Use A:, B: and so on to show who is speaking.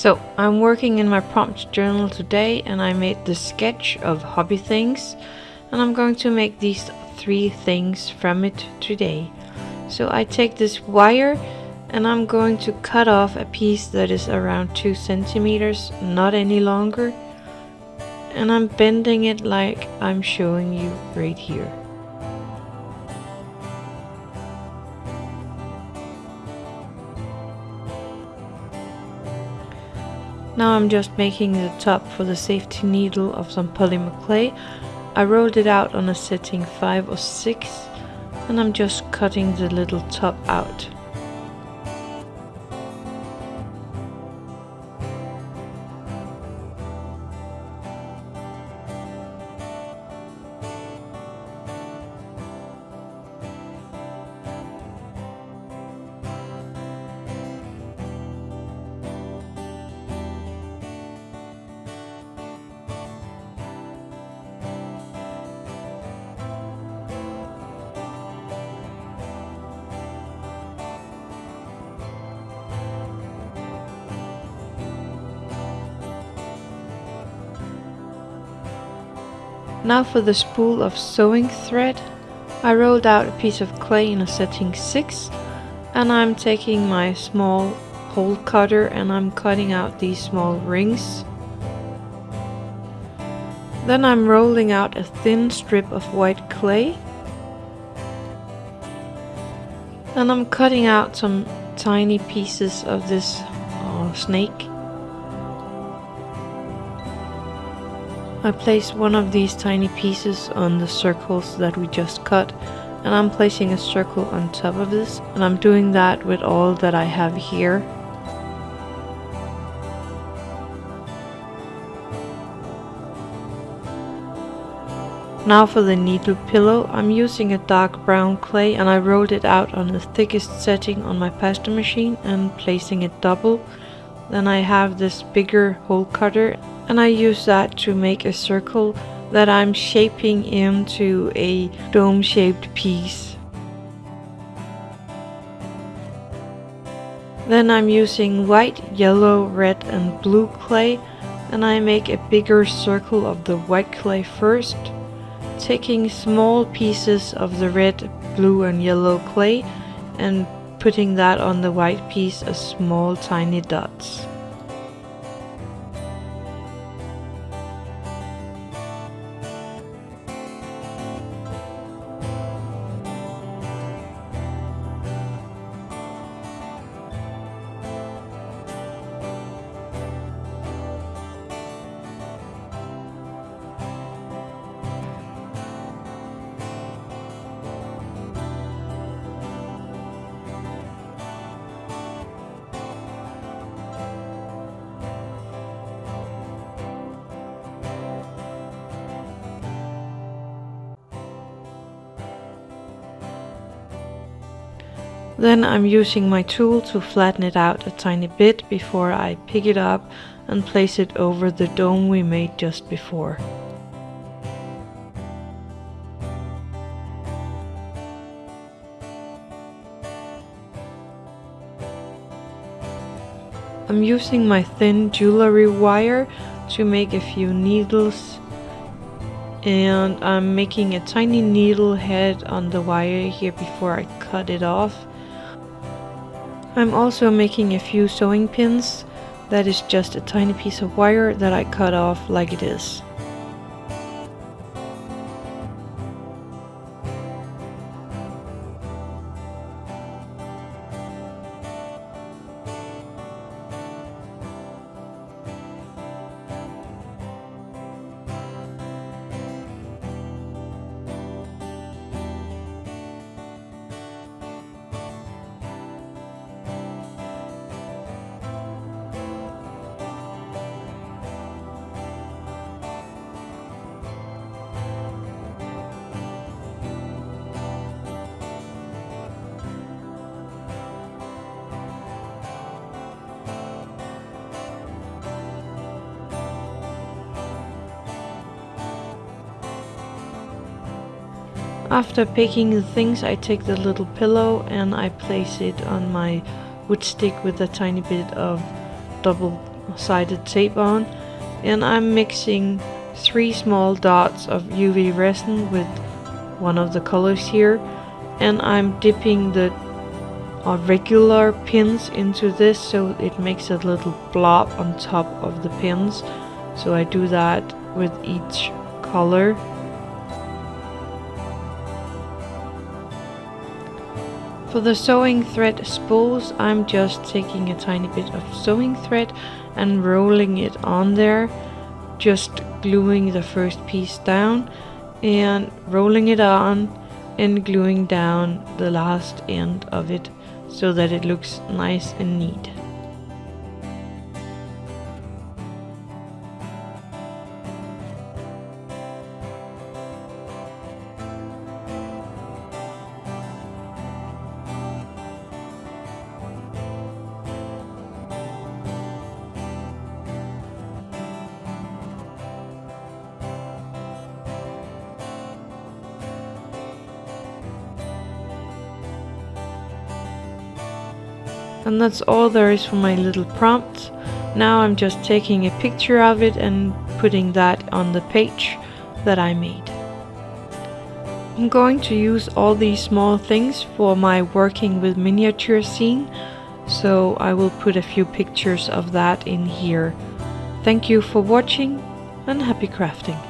A: So I'm working in my prompt journal today and I made the sketch of hobby things and I'm going to make these three things from it today. So I take this wire and I'm going to cut off a piece that is around 2 centimeters, not any longer. And I'm bending it like I'm showing you right here. Now I'm just making the top for the safety needle of some polymer clay. I rolled it out on a setting 5 or 6 and I'm just cutting the little top out. Now for the spool of sewing thread. I rolled out a piece of clay in a setting 6 and I'm taking my small hole cutter and I'm cutting out these small rings. Then I'm rolling out a thin strip of white clay and I'm cutting out some tiny pieces of this uh, snake. I place one of these tiny pieces on the circles that we just cut and I'm placing a circle on top of this and I'm doing that with all that I have here. Now for the needle pillow, I'm using a dark brown clay and I rolled it out on the thickest setting on my pasta machine and placing it double. Then I have this bigger hole cutter and I use that to make a circle that I'm shaping into a dome shaped piece. Then I'm using white, yellow, red and blue clay and I make a bigger circle of the white clay first, taking small pieces of the red, blue and yellow clay and putting that on the white piece as small tiny dots. Then I'm using my tool to flatten it out a tiny bit before I pick it up and place it over the dome we made just before. I'm using my thin jewelry wire to make a few needles and I'm making a tiny needle head on the wire here before I cut it off I'm also making a few sewing pins. That is just a tiny piece of wire that I cut off like it is. After picking the things I take the little pillow and I place it on my wood stick with a tiny bit of double double-sided tape on. And I'm mixing three small dots of UV resin with one of the colors here. And I'm dipping the uh, regular pins into this so it makes a little blob on top of the pins. So I do that with each color For the sewing thread spools I'm just taking a tiny bit of sewing thread and rolling it on there just gluing the first piece down and rolling it on and gluing down the last end of it so that it looks nice and neat. And that's all there is for my little prompt. Now I'm just taking a picture of it and putting that on the page that I made. I'm going to use all these small things for my working with miniature scene, so I will put a few pictures of that in here. Thank you for watching and happy crafting!